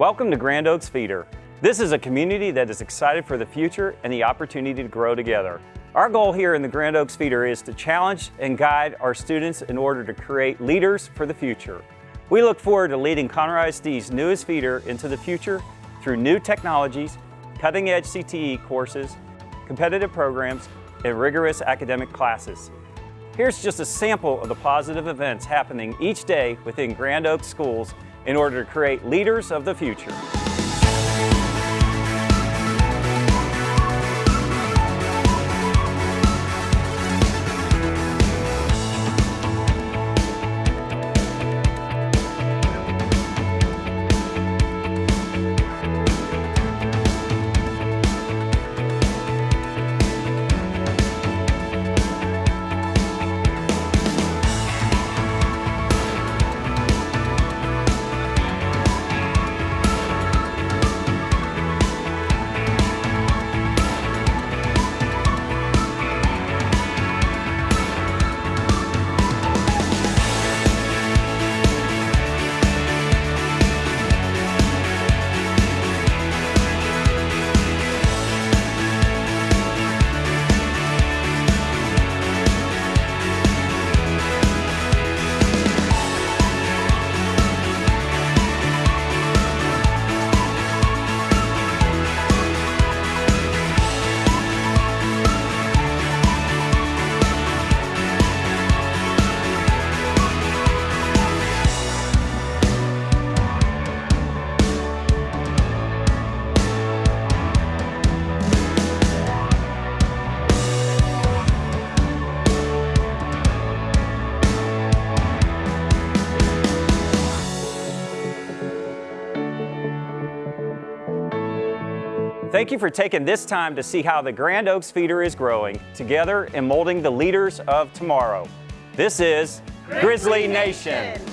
Welcome to Grand Oaks Feeder. This is a community that is excited for the future and the opportunity to grow together. Our goal here in the Grand Oaks Feeder is to challenge and guide our students in order to create leaders for the future. We look forward to leading Conroe ISD's newest feeder into the future through new technologies, cutting-edge CTE courses, competitive programs, and rigorous academic classes. Here's just a sample of the positive events happening each day within Grand Oaks schools in order to create leaders of the future. Thank you for taking this time to see how the Grand Oaks Feeder is growing together and molding the leaders of tomorrow. This is Grizzly, Grizzly Nation. Nation.